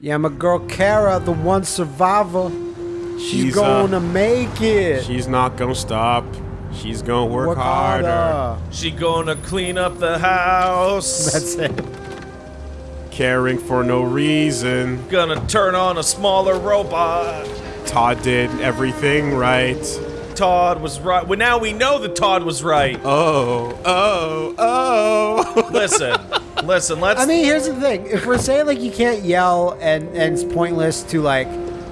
Yeah, my girl Kara, the one survivor. She's, She's, uh, gonna make it. She's not gonna stop. She's gonna work, Work harder. harder. She gonna clean up the house. That's it. Caring for no reason. Gonna turn on a smaller robot. Todd did everything right. Todd was right. Well, now we know that Todd was right. Oh, oh, oh. Listen, listen. Let's. I mean, here's the thing: if we're saying like you can't yell and and it's pointless to like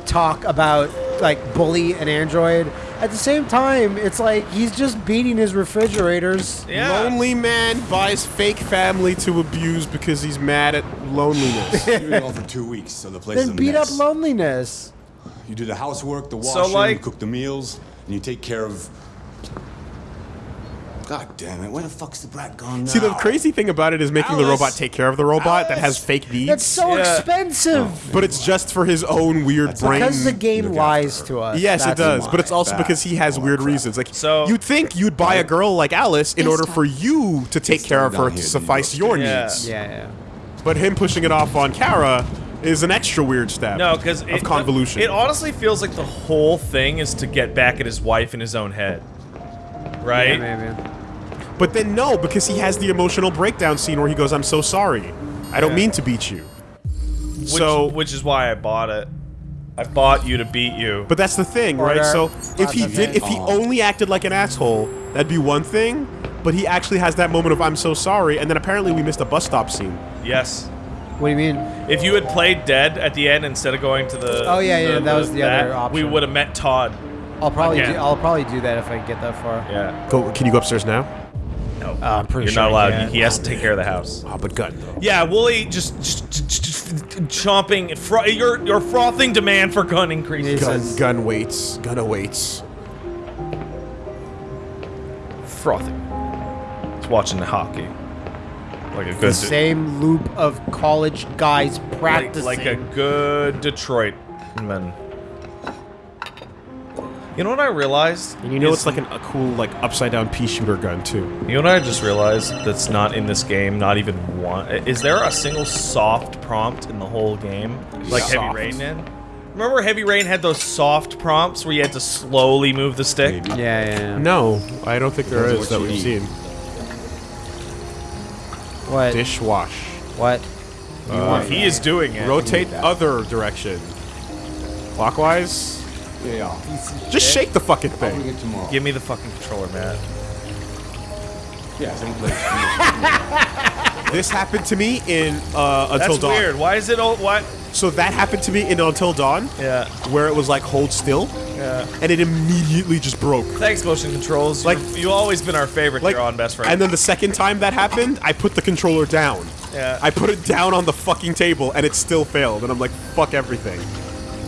talk about like bully an android, at the same time, it's like he's just beating his refrigerators. yeah. Lonely man buys fake family to abuse because he's mad at loneliness. You've been for two weeks, so the place is a Then beat up loneliness. You do the housework, the So, washing, like- you cook the meals, and you take care of. God damn it! Where the fuck's the brat gone now? See, the crazy thing about it is making the robot take care of the robot that has fake needs. That's so Yeah. expensive. but it's just for his own weird That's brain. Because the game lies to us. Yes, it does, but it's also That- because he has oh, weird crap. reasons. Like, So- you'd think you'd buy a girl like Alice in order for you to take care of her to suffice go. your Yeah. needs. Yeah, yeah. But him pushing it off on Kara is an extra weird step. No, because of convolution. It honestly feels like the whole thing is to get back at his wife in his own head, right? Yeah, maybe. but then no, because he has the emotional breakdown scene where he goes, "I'm so sorry. I don't Yeah. mean to beat you." Which, so, which is why I bought it. I bought you to beat you. but that's the thing, right? So if he did, if he only acted like an asshole, that'd be one thing. But he actually has that moment of "I'm so sorry," and then apparently we missed a bus stop scene. yes. What do you mean? If you had played dead at the end instead of going to the Oh, yeah, yeah, that was the other option. We would have met Todd. I'll probably Again. do, I'll probably do that if I get that far. Yeah. Go. Can you go upstairs now? No. Uh, I'm pretty You're sure not allowed. can. He has to take care of the house. Oh, but gun though. Yeah, Wooly just, just, just, just chomping. Fro- your your frothing demand for gun increases. Gun, says- gun waits. Gun awaits. Frothing. It's watching the hockey. Like a The good. same loop of college guys practicing. like a good Detroit man. You know what I realized? And you know it's like an, a cool like upside down pea shooter gun too. You know what I just realized that's not in this game, not even one. Is there a single soft prompt in the whole game? Like Heavy Rain did? Remember Heavy Rain had those soft prompts where you had to slowly move the stick? Yeah, yeah, yeah. No, I don't think there Depends is what that we've seen. What? Dishwash. What? Uh, He is doing it. rotate other direction. Clockwise. Yeah. Just shake the fucking thing. bring it tomorrow. Give me the fucking controller, man. Yeah. This happened to me in uh, Until That's Dawn. weird. Why is it all what? So that happened to me in Until Dawn, Yeah, where it was like hold still, yeah. and it immediately just broke. Thanks, motion controls. Like- Like you've always been our favorite Like, here on Best Friend. and then the second time that happened, I put the controller down. yeah. I put it down on the fucking table, and it still failed. And I'm like, fuck everything.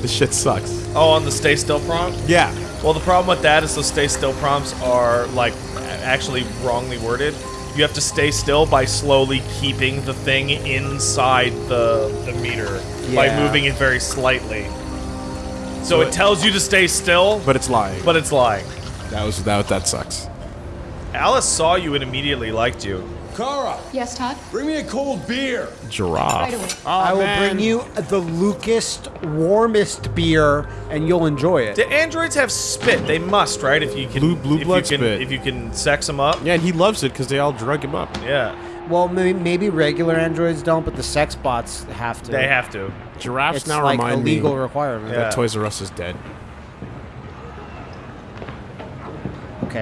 This shit sucks. oh, on the stay still prompt. Yeah. Well, the problem with that is those stay still prompts are like actually wrongly worded. You have to stay still by slowly keeping the thing inside the the meter by moving it very slightly. So, So it it- tells you to stay still, But it's lying. but it's lying. that was that. That sucks. Alice saw you and immediately liked you. Kara, Yes, Todd? bring me a cold beer. Giraffe. Right away. I will bring you the Lucast warmest beer, and you'll enjoy it. Do androids have spit? They must, right? If you can, Blue- blue if blood you can, spit. If you can sex them up, Yeah, and he loves it because they all drug him up. yeah, Well, maybe, maybe regular androids don't, but the sex bots have to. they have to. Giraffes It's now like a remind legal me requirement. Yeah. that Toys R Us is dead.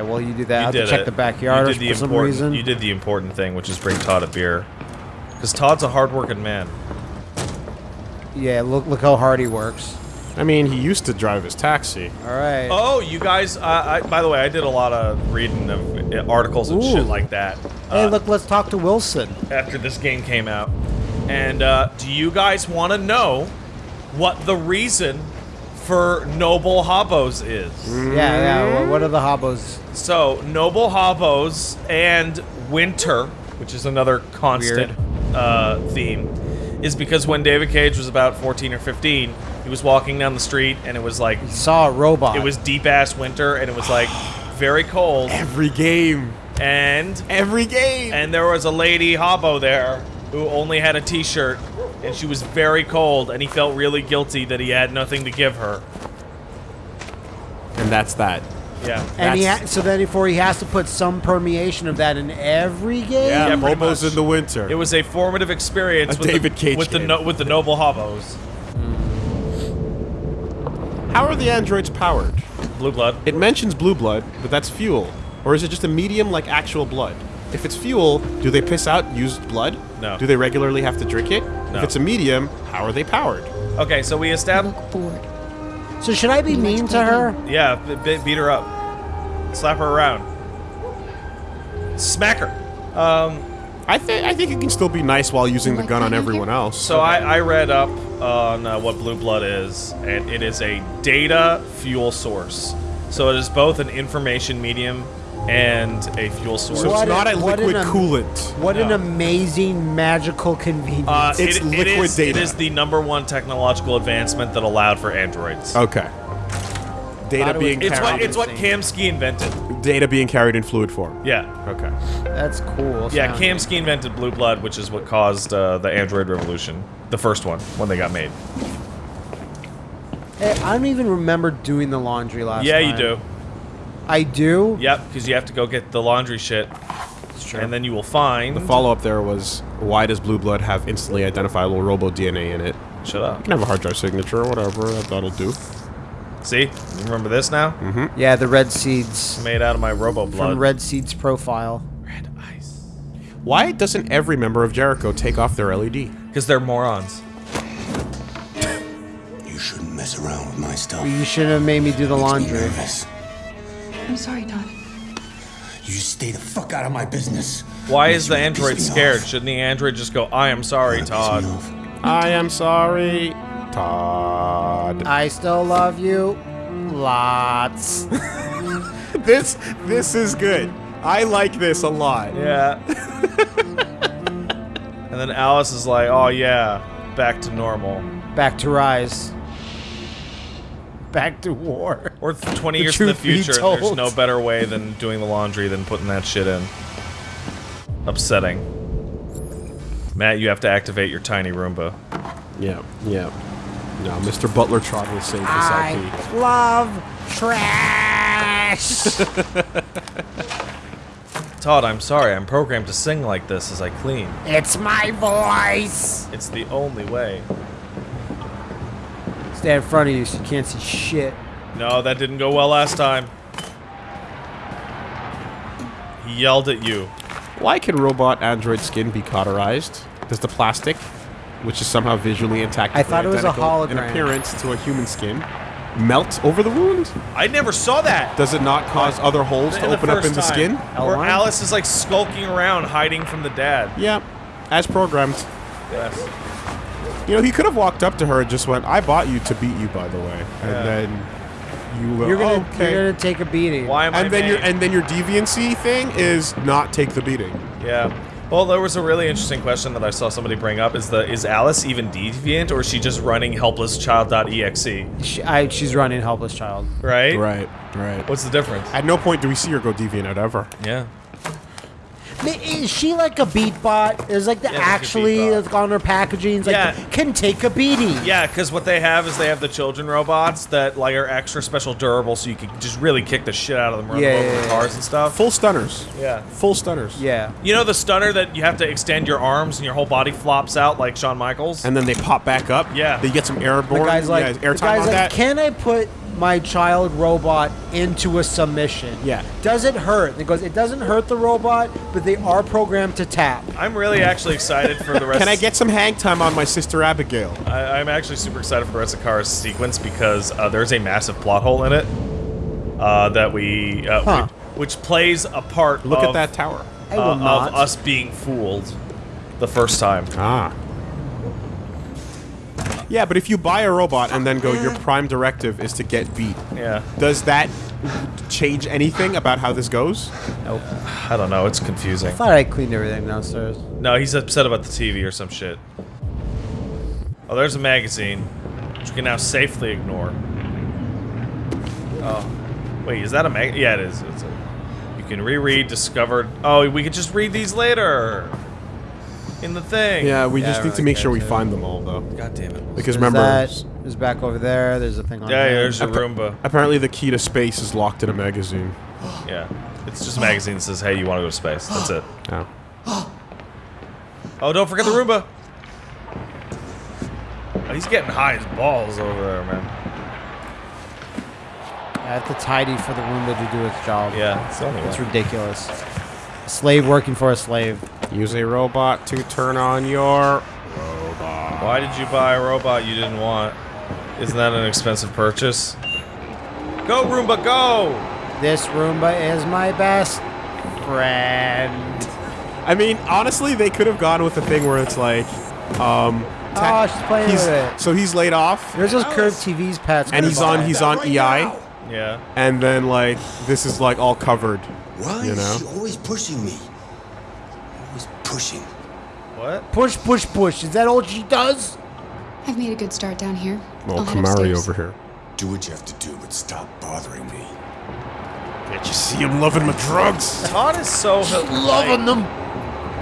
Okay, well you do that. I You have to check it. the backyard You the for some reason. You did the important thing, which is bring Todd a beer, because Todd's a hardworking man. Yeah, look look how hard he works. I mean, he used to drive his taxi. All right. Oh, you guys! Uh, I, by the way, I did a lot of reading of uh, articles and Ooh. shit like that hey, uh, look, let's talk to Wilson. after this game came out. And uh, do you guys want to know what the reason for Noble Hobos is? Yeah, yeah. wha- What are the hobos? So, Noble Hobos and Winter, which is another constant uh, theme, is because when David Cage was about 14 or 15, he was walking down the street and it was like, He Saw a robot. it was deep ass winter and it was like very cold. Every game. And Every game. and there was a lady hobo there who only had a t-shirt and she was very cold, and he felt really guilty that he had nothing to give her. And that's that. Yeah. And he That's- ha- so then before he has to put some permeation of that in every game. Yeah, Yeah, pretty Bobo's much. in the winter. It was a formative experience A with David the, Cage with the no, with the noble hobos. Hmm. How are the androids powered? Blue blood. It mentions blue blood, but that's fuel. Or is it just a medium like actual blood? If it's fuel, do they piss out used blood? No. Do they regularly have to drink it? No. If it's a medium, how are they powered? Okay, so we established. So should I be mean to her? Yeah, b- b- beat her up, slap her around, smack her. Um, I think I think it can still be nice while using the gun on everyone else. so I, I read up on uh, what blue blood is, and it is a data fuel source. So it is both an information medium and a fuel source. So What it's not a- a liquid an coolant. What an amazing magical convenience. Uh, It's it- it liquid is- It data. is the number one technological advancement that allowed for androids. Okay. Data it being was- It's what it's what Kamsky invented. data being carried in fluid form. Yeah, Okay. That's cool. yeah. sounding. Kamsky invented blue blood, which is what caused uh, the android revolution, the first one when they got made. Hey, I don't even remember doing the laundry last yeah, time. you do. I do. Yep, because you have to go get the laundry shit, true. and then you will find. The follow up there was why does blue blood have instantly identifiable robo DNA in it? Shut up. can have a hard drive signature or whatever. That, that'll do. See, you remember this now? Mm-hmm. Yeah, the red seeds Made out of my robo blood. from Red Seeds profile. Red ice. Why doesn't every member of Jericho take off their E LED? Because they're morons. You shouldn't mess around with my stuff. You should have made me do the Makes me laundry. Nervous. I'm sorry, Todd. You just stay the fuck out of my business. Why is the android scared? off. Shouldn't the android just go, I am sorry, Todd? off. I am sorry, Todd. I still love you. Lots. this this is good. I like this a lot. Yeah. and then Alice is like, oh yeah, back to normal. Back to rise. Back to war. Or 20 The years in the future, there's no better way than doing the laundry than putting that shit in. Upsetting. Matt, you have to activate your tiny Roomba. Yeah, yeah. No, Mr. Butler Trot will save this I LP. love trash. Todd, I'm sorry, I'm programmed to sing like this as I clean. it's my voice. It's the only way. Stand in front of you so you can't see shit. No, that didn't go well last time. He yelled at you. Why can robot android skin be cauterized? Does the plastic, which is somehow visually intact, I thought it was a identical in appearance to a human skin, melt over the wound? I never saw that. Does it not cause other holes to In the open up in the time, skin? Where L1? Alice is like skulking around, hiding from the dad. Yeah, as programmed. Yes. You know, he could have walked up to her and just went, "I bought you to beat you, by the way," and Yeah. then you go, You're gonna, oh, "Okay." you're gonna take a beating. Why am I and then your and then your deviancy thing is not take the beating. Yeah. Well, there was a really interesting question that I saw somebody bring up: is the is Alice even deviant, or is she just running helplesschild.exe? She, I, she's running helpless child. Right. Right, right. What's the difference? At no point do we see her go deviant out ever. Yeah. Ma- Is she like a beat bot? Is like the Yeah, actually beat bot. like on her packaging? It's like Yeah. can take a beating. Yeah, because what they have is they have the children robots that like are extra special durable, so you can just really kick the shit out of them, run Yeah, them over yeah, with yeah. cars and stuff. Full stunners. Yeah. Full stunners. Yeah. You know the stunner that you have to extend your arms and your whole body flops out like Shawn Michaels? And then they pop back up. Yeah. They get some airborne. The guy's like, yeah, the airtime guy's on like, that. can I put my child robot into a submission? Yeah. Does it hurt? And it goes, it doesn't hurt the robot, but they are programmed to tap. I'm really actually excited for the rest. Can I get some hang time on my sister Abigail? I, I'm actually super excited for the rest of Kara's sequence because uh, there's a massive plot hole in it uh, that we, uh, Huh. which, which plays a part. Look of, at that tower. Uh, of us being fooled the first time. Ah. Yeah, but if you buy a robot and then go, your prime directive is to get beat. Yeah, Does that change anything about how this goes? Nope. I don't know. It's confusing. I thought I cleaned everything downstairs. No, he's upset about the TV or some shit. Oh, there's a magazine, which we can now safely ignore. Oh, wait, is that a mag? Yeah, it is. It's a, you can reread discovered. Oh, we could just read these later. In the thing. Yeah, we Yeah, just I need to make sure we too. find them all though. God damn it. Because There's remember, that. There's back over there. There's a thing on Yeah, yeah, there's a Roomba. apparently the key to space is locked in a magazine. Yeah. It's just a magazine that says, hey, you want to go to space. That's it. Oh. Oh, don't forget the Roomba. Oh, he's getting high as balls over there, man. I have to tidy for the Roomba to do its job. Yeah, it's It's ridiculous. A slave working for a slave. Use a robot to turn on your. Why did you buy a robot you didn't want? Isn't that an expensive purchase? Go, Roomba, go! This Roomba is my best friend. I mean, honestly, they could have gone with the thing where it's like, um, Oh, she's playing he's, with it. so he's laid off, There's those curved TVs pets. and he's on he's on EI, Yeah. and then like this is like all covered. Why You is know? she always pushing me? Always pushing. What? Push, push, push. Is that all she does? I've made a good start down here. Well, I'll Kamari over here. Do what you have to do, but stop bothering me. Can't you see him loving my drugs? Todd is so Loving them.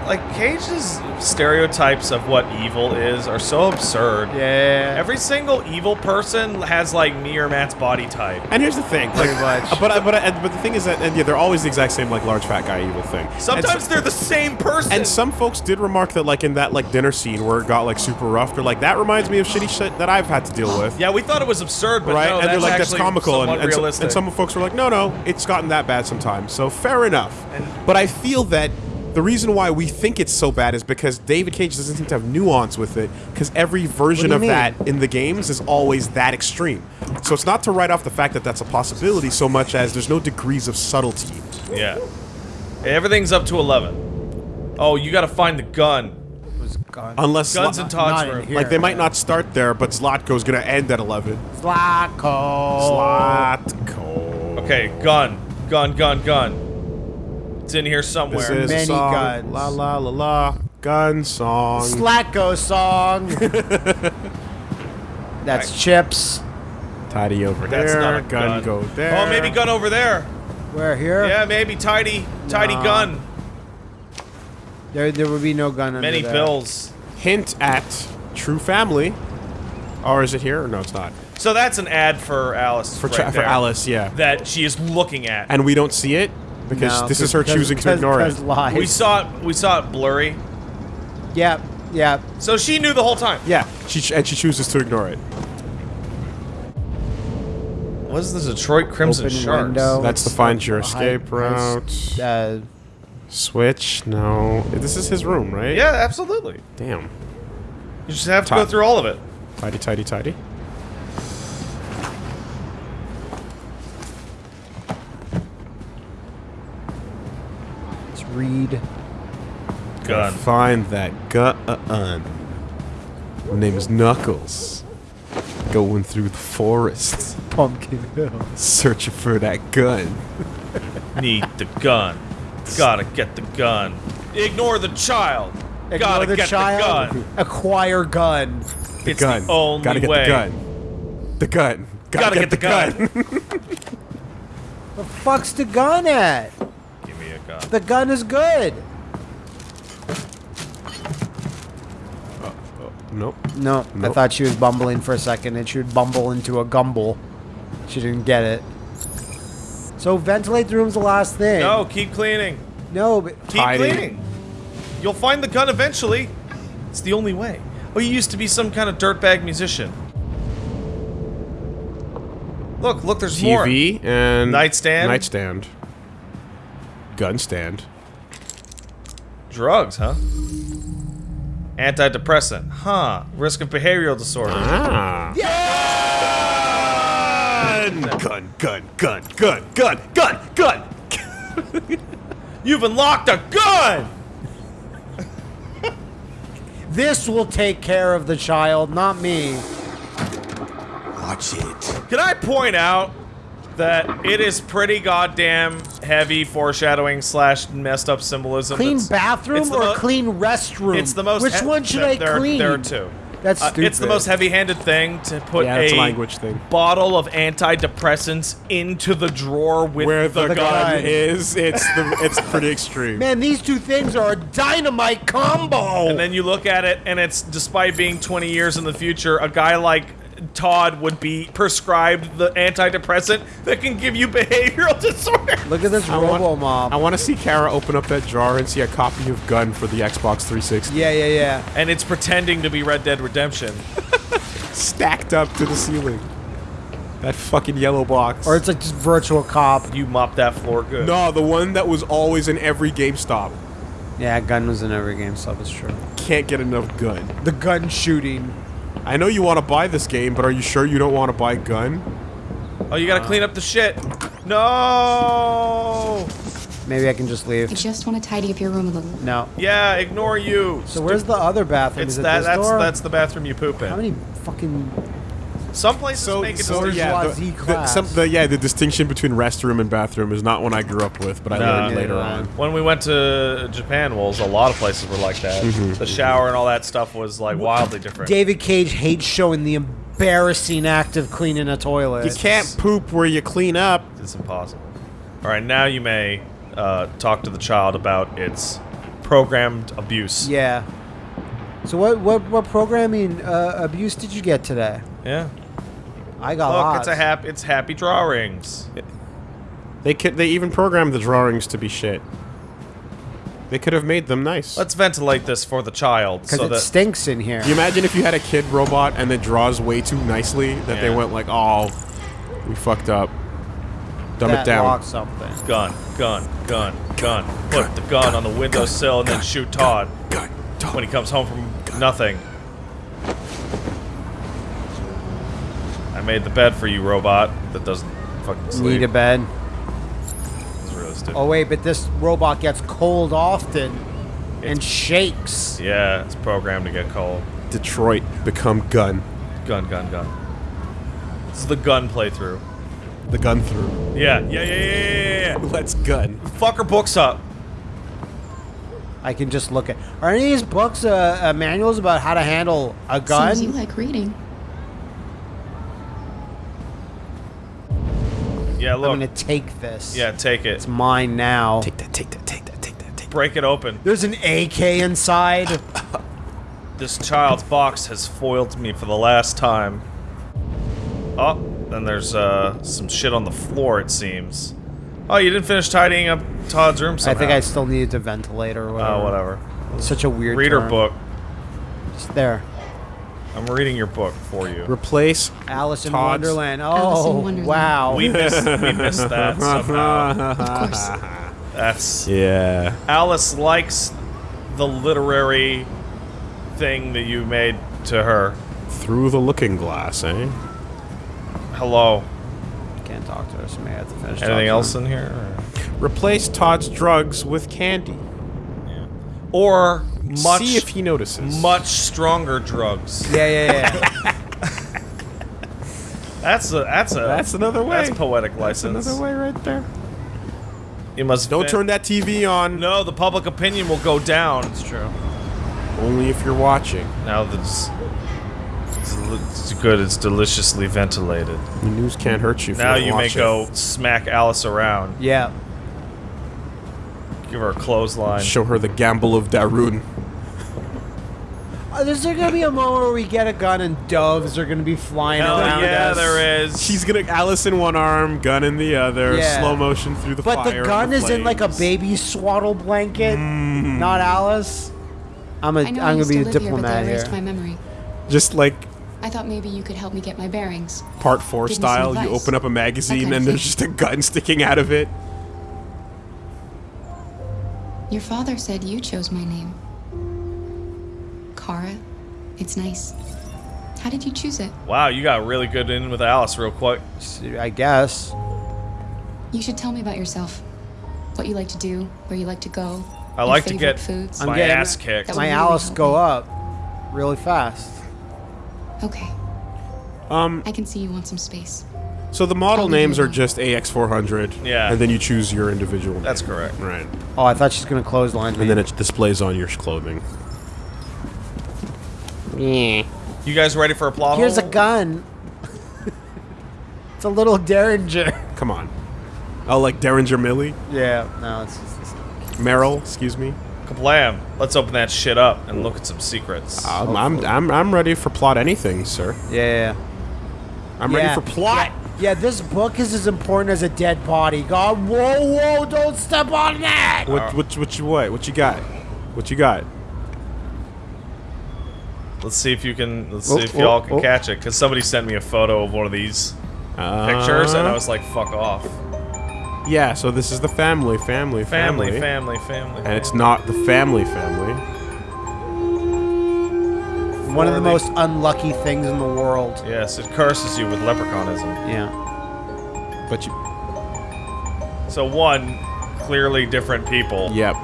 Like Cage's stereotypes of what evil is are so absurd. Yeah. Every single evil person has like me or Matt's body type. And here's the thing, like, Pretty much. but I- but I- but the thing is that and yeah, they're always the exact same like large fat guy evil thing. And Sometimes so- they're the same person. And some folks did remark that, like in that like dinner scene where it got like super rough, they're like, that reminds me of shitty shit that I've had to deal with. yeah, we thought it was absurd, but right? no, and they're like, that's comical. And, and, so- and some folks were like, no, no, it's gotten that bad sometimes. So fair enough. but I feel that the reason why we think it's so bad is because David Cage doesn't seem to have nuance with it, because every version of mean? that in the games is always that extreme. So it's not to write off the fact that that's a possibility so much as there's no degrees of subtlety. yeah, everything's up to eleven. Oh, you got to find the gun. was gone. Unless Guns Zla- in Todd's room. here. like they might not start there, but Zlatko's gonna end at 11. Slacko. Zlatko. Okay, gun, gun, gun, gun. It's in here This somewhere. is a Many song. guns. La la la la. Gun song. Slacko song. That's chips. Tidy over there. That's there. not a gun, gun. go oh, there. Oh, maybe gun over there. Where here? Yeah, maybe tidy, tidy Nah. gun. There, there would be no gun under Many there. pills. Hint at True Family. Or is it here? Or no, it's not. So that's an ad for Alice. For right tra- for Alice, yeah. That she is looking at. And we don't see it because No, this is her because- choosing to ignore it. lies. we saw it. We saw it blurry. Yep, yep. So she knew the whole time. Yeah, she ch- and she chooses to ignore it. What is the Detroit Crimson Open Sharks? window. That's the find your escape route. Uh, Switch. No, this is his room, right? Yeah, absolutely. Damn. You just have to go through all of it. Tidy, tidy, tidy. Read. Gun. Find that gun. My name is Knuckles. Going through the forest, Pumpkin Hill. searching for that gun. Need the gun. Gotta get the gun. Ignore the child. Ignore Gotta the get child. the gun. Acquire gun. The It's gun. the only Gotta get way. the gun. The gun. Gotta get the gun. The fuck's the gun at? Give me a gun. The gun is good. Uh, uh, nope. No, I thought she was bumbling for a second and she would bumble into a gumble. She didn't get it. So ventilate the room's the last thing. No, keep cleaning. No, but Keep Tidy. cleaning. You'll find the gun eventually. It's the only way. Oh, you used to be some kind of dirtbag musician. Look, look, there's more. TV and Nightstand? Nightstand. Gun stand. Drugs, huh? Antidepressant. Huh. Risk of behavioral disorder. Ah. Gun, gun, gun, gun, gun, gun, gun, gun. You've unlocked a gun! this will take care of the child, not me. Watch it. Can I point out that it is pretty goddamn heavy foreshadowing slash messed up symbolism? Clean that's- bathroom it's or clean restroom? It's the most. Which he- one should there- I there, clean? There are two. That's Uh, stupid. it's the most heavy-handed thing to put Yeah, a a language thing. bottle of antidepressants into the drawer with Where the, the, gun, gun. is, it's the it's pretty extreme. Man, these two things are a dynamite combo. And then you look at it, and it's despite being 20 years in the future, a guy like Todd would be prescribed the antidepressant that can give you behavioral disorder. Look at this I Robo Mob. I want to see Kara open up that drawer and see a copy of Gun for the Xbox 360 yeah, yeah, yeah. And it's pretending to be Red Dead Redemption. stacked up to the ceiling. That fucking yellow box. Or it's like just virtual cop. You mop that floor good. no, the one that was always in every GameStop. Yeah, gun was in every game, so it's true. Can't get enough Gun. The gun shooting. I know you want to buy this game, but are you sure you don't want to buy Gun? Oh, you gotta clean up the shit. No. Maybe I can just leave. I just want to tidy up your room a little. No. Yeah, ignore you. So where's the other bathroom? It's Is it that. this That's door? that's the bathroom you poop in. How many fucking Some places So, make it so so yeah, the, the, some, the, yeah, the distinction between restroom and bathroom is not one I grew up with, but I No. learned Yeah, later yeah. on. When we went to Japan, well, a lot of places were like that. Mm-hmm. The shower and all that stuff was like wildly different. David Cage hates showing the embarrassing act of cleaning a toilet. You can't poop where you clean up. It's impossible. All right, now you may uh, talk to the child about its programmed abuse. Yeah. So what what what programming uh, abuse did you get today? Yeah. I got Look, lots. it's a hap- It's happy drawings. They could. They even programmed the drawings to be shit. They could have made them nice. Let's ventilate this for the child, because so it that stinks in here. you imagine if you had a kid robot and it draws way too nicely that they went like, "Oh, we fucked up." Dumb that it down. locks something. gun, gun, gun, gun. Put the gun on the windowsill and then shoot Todd Gun. Todd. when he comes home from nothing. Made the bed for you, robot. That doesn't fucking sleep. Need a bed. It's really stupid. Oh wait, but this robot gets cold often and shakes. Yeah, it's programmed to get cold. Detroit become gun. Gun, gun, gun. This is the gun playthrough. The gun through. Yeah, yeah, yeah, yeah, yeah, yeah. Let's gun. Fuck her books up. I can just look at. Are any of these books uh, uh, manuals about how to handle a gun? Seems you like reading. Yeah, I'm gonna take this. Yeah, take it. it's mine now. Take that. Take that. Take that. Take that. Take that. Break it open. There's an AK inside. This child's box has foiled me for the last time. Oh, then there's uh, some shit on the floor, it seems. Oh, you didn't finish tidying up Todd's room I think I still needed to ventilate or whatever. Oh, whatever. It's such a weird. Reader term. book. It's there. I'm reading your book for you. Replace. Alice in Todd's- Wonderland. Oh, Alice in Wonderland. wow. We missed, we missed that somehow. Of course. That's Yeah. Alice likes the literary thing that you made to her. Through the looking glass, eh? Hello. Can't talk to her, so maybe I have to finish. talking Anything to else her. in here? Replace Todd's drugs with candy. Or, or much, See if he notices. much stronger drugs. Yeah, yeah, yeah. That's a that's a That's another way. That's poetic license. Another way right there. You must Don't fin- turn that TV on. No, the public opinion will go down. it's true. Only if you're watching. Now that's it's, it's good. It's deliciously ventilated. The news can't hurt you. If now you, don't you may watch go smack Alice around. Yeah. Give her a clothesline. Show her the gamble of Darun. Uh, is there gonna be a moment where we get a gun and doves are gonna be flying Hell around yeah, us? there is. She's gonna Alice in one arm, gun in the other, Yeah. slow motion through the But fire. the and gun is in like a flames. baby swaddle blanket, Mm. not Alice. I'm a. I know I'm I gonna used be to a live here, but diplomat they here. erased my memory. Just like I thought maybe you could help me get my bearings. part four Give me some style. You advice. open up a magazine kind of and there's thing. just a gun sticking out of it. Your father said you chose my name. Kara. It's nice. How did you choose it? wow, you got really good in with Alice real quick. I guess. You should tell me about yourself. What you like to do, where you like to go. I like to get foods. I'm my getting- ass kicked. That My really Alice go me. up really fast. Okay. Um, I can see you want some space. So the model names are just AX400. Yeah. And then you choose your individual. That's correct. Right. Oh, I thought she's gonna close me. And then it displays on your clothing. Yeah. You guys ready for a plot Here's a gun. it's a little Derringer. Come on. Oh, like Derringer Millie? Yeah, no, it's just. It's, Meryl, excuse me. Kablam. Let's open that shit up and look at some secrets. Um, I'm, I'm, I'm ready for plot anything, sir. yeah. I'm Yeah. ready for plot. Yeah, this book is as important as a dead body. God, whoa, whoa, don't step on that! What, what, what you what? What you got? What you got? Let's see if you can. Let's Oh, see if oh, y'all can oh. catch it. Because somebody sent me a photo of one of these Uh, pictures, and I was like, "Fuck off." Yeah, so this is the family, family, Family, family. family, family. And it's not the family family. One of the they- most unlucky things in the world. Yes, it curses you with leprechaunism. Yeah. But you. So one, clearly different people. Yep.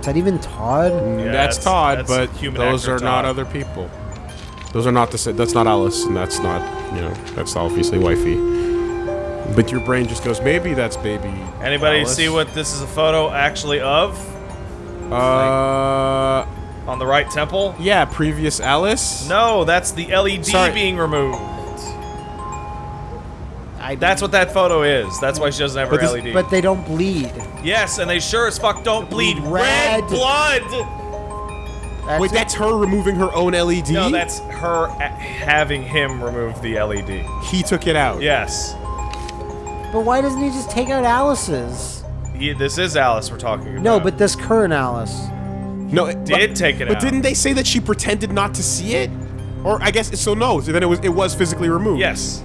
Is that even Todd? Yeah, that's, that's- Todd, that's but human those actor are not other people. Those are not the same. That's not Alice, and that's not, you know, that's obviously wifey. But your brain just goes, maybe that's baby. Anybody Alice. see what this is a photo actually of Uh. On the right temple? Yeah, previous Alice? No, that's the LED Sorry. being removed. I, That's what that photo is. That's why she doesn't have her But this- LED. But they don't bleed. yes, and they sure as fuck don't bleed red, Red. blood. That's Wait, it. that's her removing her own LED? No, that's her having him remove the LED. He took it out. Yes. But why doesn't he just take out Alice's? He, this is Alice we're talking about. No, but this current Alice. No, it did but, take it But out. didn't they say that she pretended not to see it? Or I guess so. No, so then it was it was physically removed. Yes.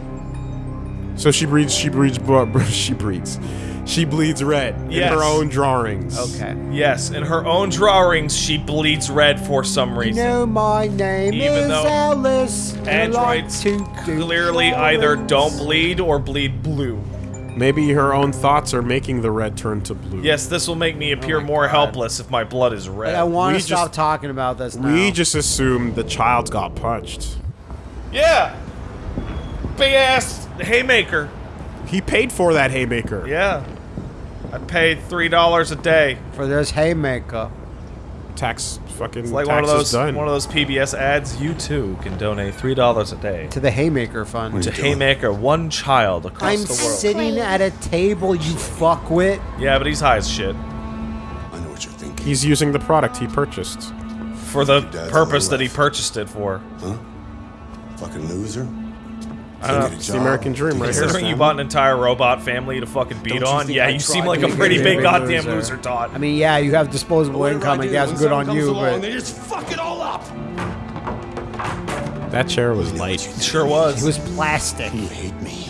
So she breeds. She breeds. bro- She breeds. She bleeds red Yes. in her own drawings. Okay. Yes, in her own drawings, she bleeds red for some reason. You reason. know my name Even is though Alice. and I like Androids to do clearly either don't bleed or bleed blue. Maybe her own thoughts are making the red turn to blue. Yes, this will make me oh appear my more God. helpless if my blood is red. I want We to stop just- talking about this now. We just assumed the child got punched. yeah! Big ass haymaker. He paid for that haymaker. Yeah. I paid $3 a day. for this haymaker. Tax fucking It's like tax one of those done. one of those PBS ads. You too can donate three dollars a day To the haymaker fund. to Haymaker one child across I'm the world. sitting at a table, you fuckwit. yeah, but he's high as shit I know what you're thinking. He's using the product he purchased. for the purpose that he purchased it for. Huh? Fucking loser. I. It's the American dream right here. Considering you bought an entire robot family to fucking beat on, yeah, I you seem like a pretty big big goddamn loser? loser, Todd. I mean, yeah, you have disposable income, I guess, good on you, but They just fuck it all up. That chair was light. sure was. it was plastic. You hate me.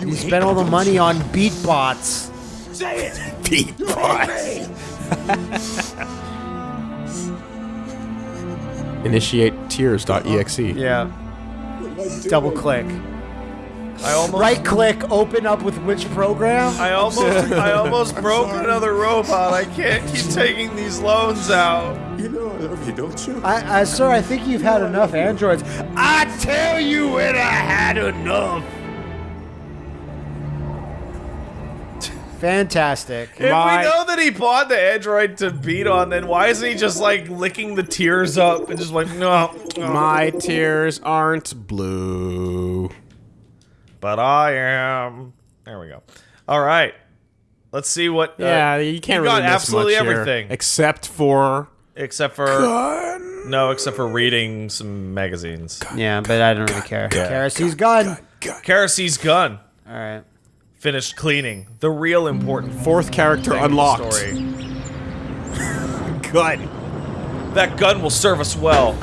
You spent all the money on beatbots. Say it. Beat You hate me. Initiate tears.exe. Yeah. Double click. I almost, Right click, open up with which program? I almost, I almost broke another robot. I can't keep taking these loans out. You know I love you, don't you? I, I, sir, I think you've had enough androids. I tell you when I had enough. Fantastic. If My- we know that he bought the android to beat on, then why isn't he just like licking the tears up and just like no? no. My tears aren't blue. But I am. There we go. All right. Let's see what. uh, Yeah, you can't you really got miss absolutely much here, everything except for except for gun. no, except for reading some magazines. Yeah, but I don't really care. Kerosene gun. Karasy's gun All right. Finished cleaning. The real important fourth character unlocked. story. Good. That gun will serve us well.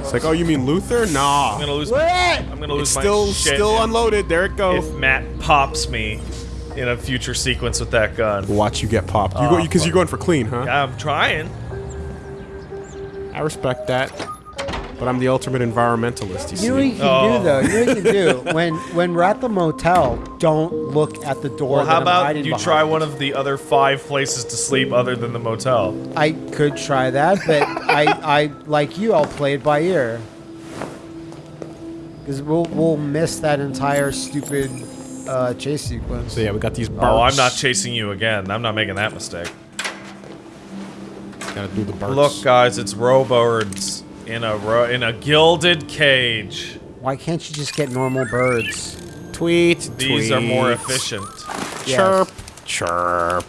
It's like, oh, you mean Luther? Nah. I'm gonna lose. What? I'm gonna lose It's my still shit still if- unloaded. There it goes. if Matt pops me in a future sequence with that gun. Watch you get popped. You Oh, go because fuck. you're going for clean, huh? I'm trying. I respect that. But I'm the ultimate environmentalist. You You know what see. you can Oh. do though. You know what you can do when when we're at the motel. Don't look at the door. Well, that how I'm about hiding you behind. try one of the other five places to sleep other than the motel? I could try that, but I I like you. I'll play it by ear. Because we'll we'll miss that entire stupid uh, chase sequence. So yeah, we got these. Burps. Oh, I'm not chasing you again. I'm not making that mistake. Gotta do the burps. Look, guys, it's Robirds. In a ro- in a gilded cage. Why can't you just get normal birds? Tweet. These are more tweet. efficient. Chirp. Chirp.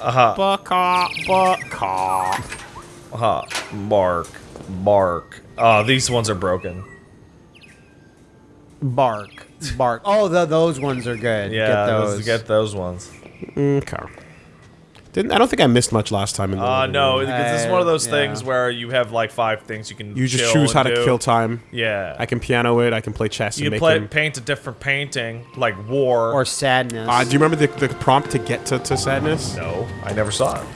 Uh-huh. Baka. Baka. Uh-huh. Bark. Bark. Oh, these ones are broken. Bark. Bark. Oh, the, those ones are good. Yeah, get those- those. get those ones. Okay. Didn't I don't think I missed much last time in the Uh, no, because this is one of those yeah. things where you have like five things you can. You just choose how and to kill time. Yeah, I can piano it. I can play chess you and can make play, him. paint a different painting, like war. or sadness. Uh, do you remember the, the prompt to get to, to sadness? no, I never saw it.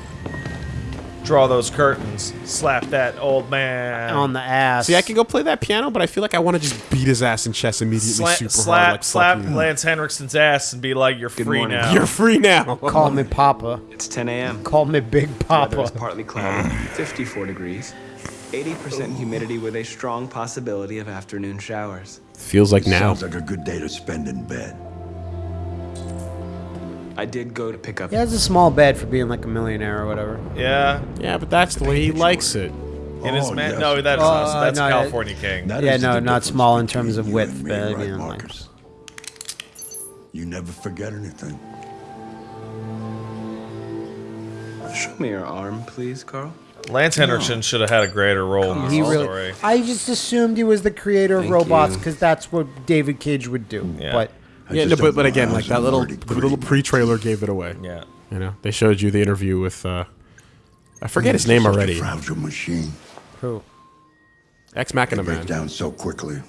Draw those curtains. Slap that old man. on the ass. See, I can go play that piano, but I feel like I want to just beat his ass in chess immediately, Sla- super slap, hard. Like, slap fuck. Lance Henriksen's ass and be like, "You're free morning. now." You're free now. Call me Papa. It's 10 a.m. Call me Big Papa. is Papa. partly cloudy, 54 degrees, 80% humidity with a strong possibility of afternoon showers. Feels like now. Sounds like a good day to spend in bed. I did go to pick up. He has a small bed for being like a millionaire or whatever. yeah, Yeah, but that's the way he likes it. in his Oh, man. yes. No, that's not. uh, That's no, California King. That Yeah, is no, not small in terms of width, but, right, you know, like- Markus? You never forget anything. Show me your arm, please, Carl. Lance Henriksen should have had a greater role in this He really. story. I just assumed he was the creator of robots because that's what David Cage would do. Yeah. But I Yeah, no, but, but again, like that little the little pre-trailer gave it away. Yeah. You know, they showed you the interview with uh, I forget his name already. fragile machine. who? Ex Machina Break Man, down so quickly.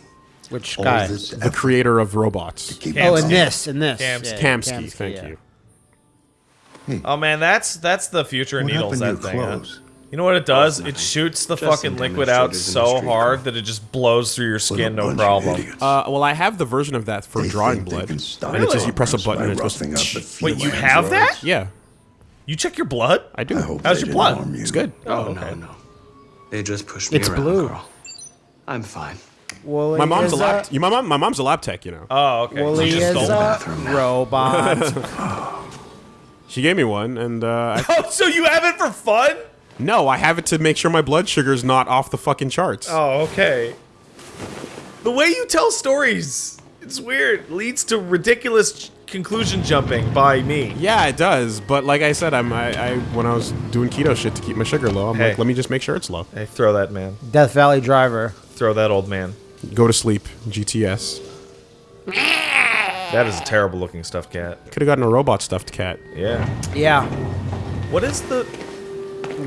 Which All guy? this the creator of robots. Oh, and this, and this. Kamsky. Yeah, Kamsky, thank yeah. you. Oh man, that's that's the future What needles. happened That your thing. huh? Clothes? You know what it does? It shoots the Just fucking liquid out demonstrators in the so hard car. that it just blows through your skin, no problem. Uh, well, I have the version of that for They drawing blood, can and it's just you press a button and it goes. roughing up Wait, you androids. have that? Yeah, You check your blood? I do. I hope How's your blood? you. It's good. Oh, Oh, okay. no, no. They just pushed me It's around, blue. Carl. I'm fine. Wooly My mom's a is lab. you- my mom. My mom's a lab tech. You know. Oh, okay. Wooly You just is stole a bathroom now. robot. She gave me one, and uh, I, Oh, so you have it for fun? No, I have it to make sure my blood sugar's not off the fucking charts. Oh, okay. The way you tell stories, it's weird. Leads to ridiculous conclusion jumping by me. Yeah, it does. But like I said, I'm I, I when I was doing keto shit to keep my sugar low, I'm Hey. like, let me just make sure it's low. Hey, throw that man. Death Valley Driver. Throw that old man. Go to sleep, GTS. That is a terrible looking stuffed cat. Could have gotten a robot stuffed cat. Yeah. Yeah. What is the?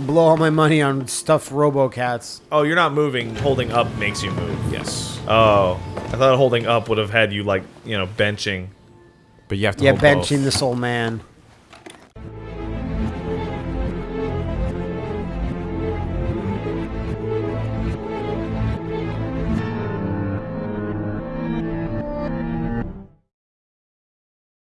Blow all my money on stuffed RoboCats. Oh, you're not moving. Holding up makes you move. Yes, Oh, I thought holding up would have had you like you know benching. but you have to. Yeah, hold both. benching this old man.